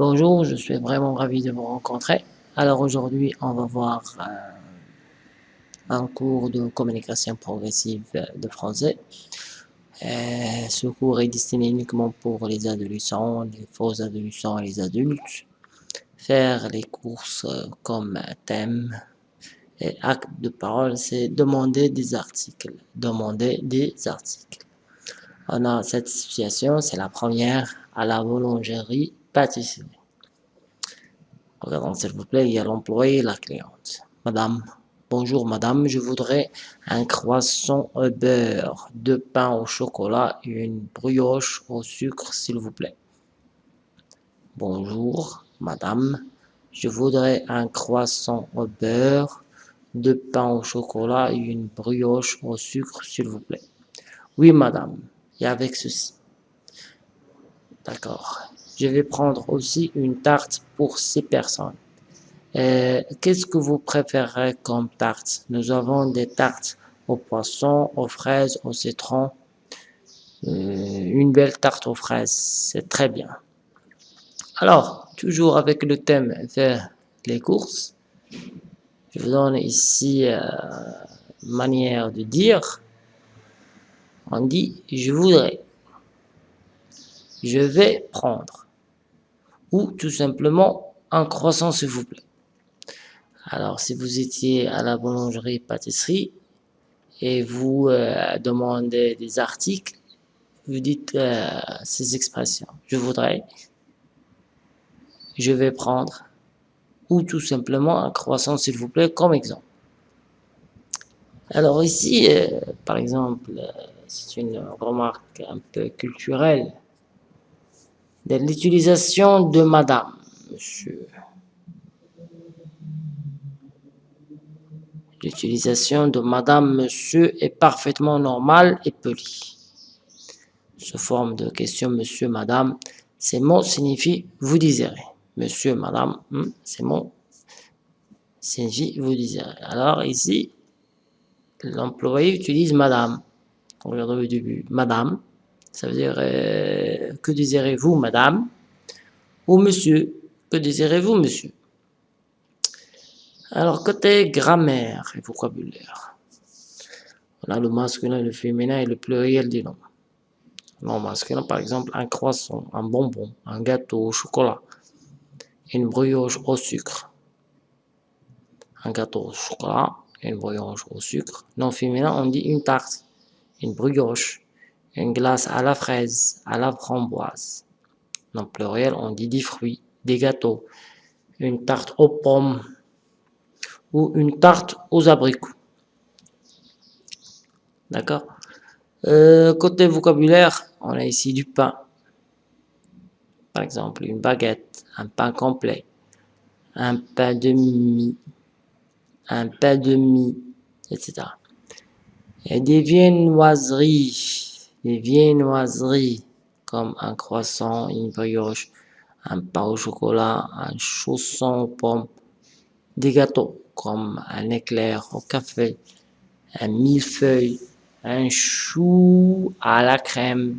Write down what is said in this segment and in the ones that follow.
Bonjour, je suis vraiment ravi de vous rencontrer. Alors aujourd'hui, on va voir euh, un cours de communication progressive de français. Euh, ce cours est destiné uniquement pour les adolescents, les faux adolescents et les adultes. Faire les courses euh, comme thème et acte de parole, c'est demander des articles. Demander des articles. On a cette situation, c'est la première à la boulangerie pâtisserie. Regardons s'il vous plaît, il y a l'employé et la cliente. Madame, bonjour madame, je voudrais un croissant au beurre, deux pains au chocolat et une brioche au sucre s'il vous plaît. Bonjour madame, je voudrais un croissant au beurre, deux pains au chocolat et une brioche au sucre s'il vous plaît. Oui madame, et avec ceci. D'accord. Je vais prendre aussi une tarte pour six personnes. Euh, qu'est-ce que vous préférez comme tarte? Nous avons des tartes au poisson, aux fraises, au citron. Euh, une belle tarte aux fraises, c'est très bien. Alors, toujours avec le thème faire les courses, je vous donne ici euh, manière de dire. On dit je voudrais, je vais prendre ou tout simplement un croissant s'il vous plaît. Alors si vous étiez à la boulangerie pâtisserie et vous euh, demandez des articles, vous dites euh, ces expressions. Je voudrais, je vais prendre ou tout simplement un croissant s'il vous plaît comme exemple. Alors ici, euh, par exemple, c'est une remarque un peu culturelle l'utilisation de madame, monsieur. L'utilisation de madame, monsieur est parfaitement normale et polie. Sous forme de question monsieur, madame, ces mots signifient vous désirez. Monsieur, madame, hmm, ces mots signifient vous désirez. Alors ici, l'employé utilise madame. On au début. Madame, ça veut dire euh, que désirez-vous, madame? Ou monsieur, que désirez-vous, monsieur? Alors, côté grammaire et vocabulaire, on a le masculin, le féminin et le pluriel des noms. Non masculin, par exemple, un croissant, un bonbon, un gâteau au chocolat, une brioche au sucre. Un gâteau au chocolat, une brioche au sucre. Non féminin, on dit une tarte, une brioche, une glace à la fraise, à la framboise. En pluriel, on dit des fruits, des gâteaux, une tarte aux pommes ou une tarte aux abricots. D'accord? Euh, Côté vocabulaire, on a ici du pain. Par exemple, une baguette, un pain complet, un pain de mie, un pain de mie, etc. Et des viennoiseries des viennoiseries comme un croissant, une brioche, un pain au chocolat, un chausson aux pommes, des gâteaux comme un éclair au café, un millefeuille, un chou à la crème,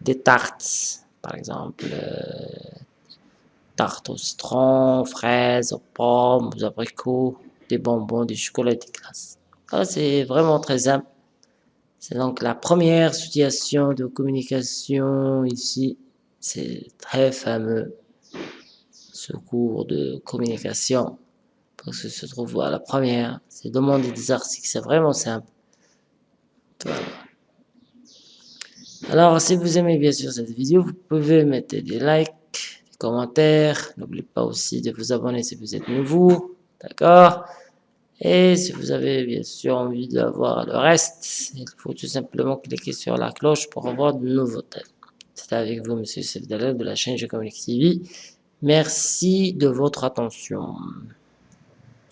des tartes, par exemple, euh, tartes au citron, fraises, aux pommes, aux abricots, des bonbons, des chocolats, des glaces. c'est vraiment très simple. C'est donc la première situation de communication ici. C'est très fameux, ce cours de communication. Parce que se trouve à la première, c'est demander des articles, c'est vraiment simple. Alors, si vous aimez bien sûr cette vidéo, vous pouvez mettre des likes, des commentaires. N'oubliez pas aussi de vous abonner si vous êtes nouveau. D'accord? Et si vous avez bien sûr envie d'avoir le reste, il faut tout simplement cliquer sur la cloche pour avoir de nouveaux thèmes. C'était avec vous, Monsieur Sefdalel de la chaîne Communique TV. Merci de votre attention.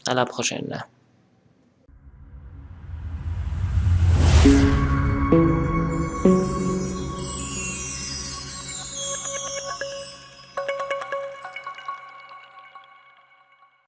À la prochaine.